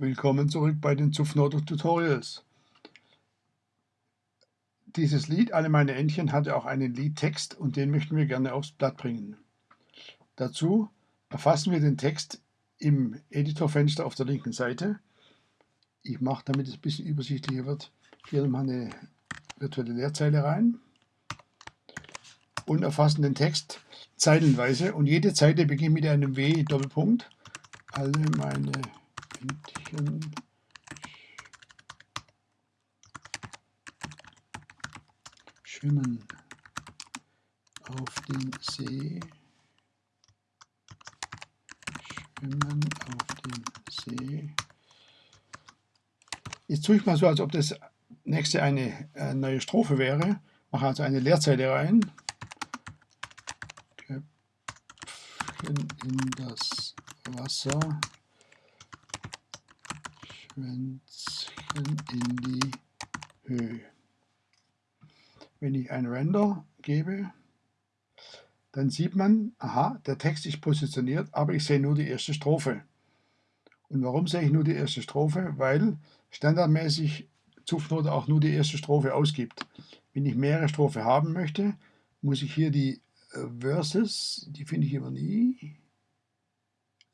Willkommen zurück bei den Zupfnoter Tutorials. Dieses Lied, Alle meine Entchen, hatte auch einen Liedtext und den möchten wir gerne aufs Blatt bringen. Dazu erfassen wir den Text im Editorfenster auf der linken Seite. Ich mache, damit es ein bisschen übersichtlicher wird, hier nochmal eine virtuelle Leerzeile rein und erfassen den Text zeilenweise und jede Zeile beginnt mit einem W Doppelpunkt. Alle meine Entchen schwimmen auf dem See, schwimmen auf dem See. Jetzt tue ich mal so, als ob das nächste eine äh, neue Strophe wäre. Mache also eine Leerzeile rein. Köpfchen in das Wasser. Schwänzchen in die Höhe. Wenn ich ein Render gebe, dann sieht man, aha, der Text ist positioniert, aber ich sehe nur die erste Strophe. Und warum sehe ich nur die erste Strophe? Weil standardmäßig Zupfnote auch nur die erste Strophe ausgibt. Wenn ich mehrere Strophe haben möchte, muss ich hier die äh, Verses, die finde ich immer nie,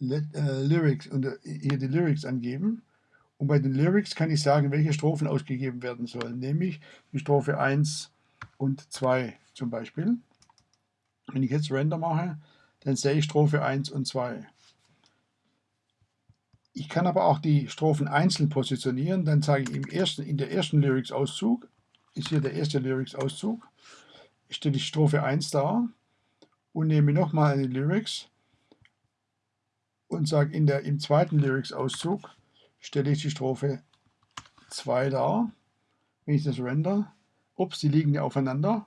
äh, Lyrics und äh, hier die Lyrics angeben und bei den Lyrics kann ich sagen, welche Strophen ausgegeben werden sollen, nämlich die Strophe 1 und 2 zum Beispiel. Wenn ich jetzt Render mache, dann sehe ich Strophe 1 und 2. Ich kann aber auch die Strophen einzeln positionieren, dann sage ich im ersten, in der ersten Lyrics-Auszug, ist hier der erste Lyrics-Auszug, stelle ich Strophe 1 dar und nehme nochmal eine Lyrics und sage in der, im zweiten Lyrics-Auszug, stelle ich die Strophe 2 dar. Wenn ich das render, ups, die liegen ja aufeinander,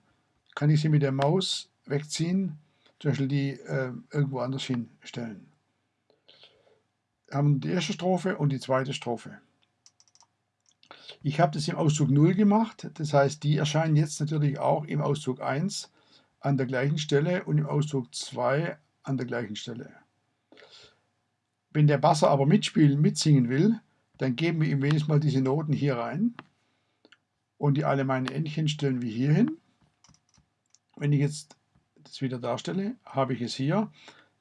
kann ich sie mit der Maus wegziehen, zum Beispiel die äh, irgendwo anders hinstellen. Wir haben die erste Strophe und die zweite Strophe. Ich habe das im Auszug 0 gemacht, das heißt, die erscheinen jetzt natürlich auch im Auszug 1 an der gleichen Stelle und im Auszug 2 an der gleichen Stelle. Wenn der Basser aber mitspielen, mitsingen will, dann geben wir ihm wenigstens mal diese Noten hier rein. Und die alle meine Endchen stellen wir hier hin. Wenn ich jetzt das wieder darstelle, habe ich es hier.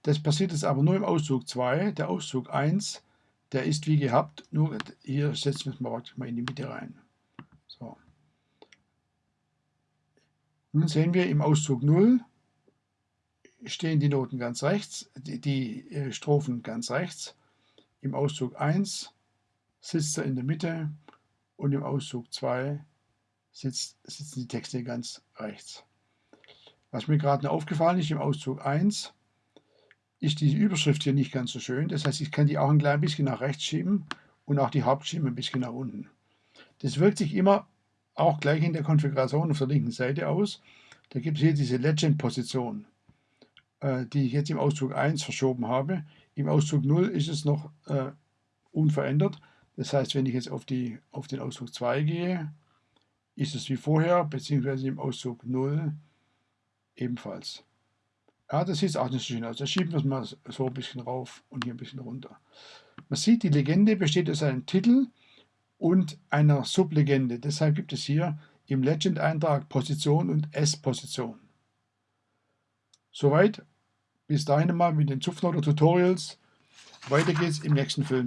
Das passiert jetzt aber nur im Auszug 2. Der Auszug 1, der ist wie gehabt, nur hier setzen wir es mal mal in die Mitte rein. So. Nun sehen wir im Auszug 0 stehen die Noten ganz rechts, die, die äh, Strophen ganz rechts. Im Auszug 1 sitzt er in der Mitte und im Auszug 2 sitzt, sitzen die Texte ganz rechts. Was mir gerade noch aufgefallen ist, im Auszug 1 ist die Überschrift hier nicht ganz so schön. Das heißt, ich kann die auch ein klein bisschen nach rechts schieben und auch die Hauptschiene ein bisschen nach unten. Das wirkt sich immer auch gleich in der Konfiguration auf der linken Seite aus. Da gibt es hier diese Legend-Position, äh, die ich jetzt im Auszug 1 verschoben habe. Im Auszug 0 ist es noch äh, unverändert. Das heißt, wenn ich jetzt auf, die, auf den Auszug 2 gehe, ist es wie vorher, beziehungsweise im Auszug 0 ebenfalls. Ja, das sieht auch nicht so schön aus. Da schieben wir es mal so ein bisschen rauf und hier ein bisschen runter. Man sieht, die Legende besteht aus einem Titel und einer Sublegende. Deshalb gibt es hier im Legend-Eintrag Position und S-Position. Soweit. Bis dahin mal mit den Zupfnoter Tutorials. Weiter geht's im nächsten Film.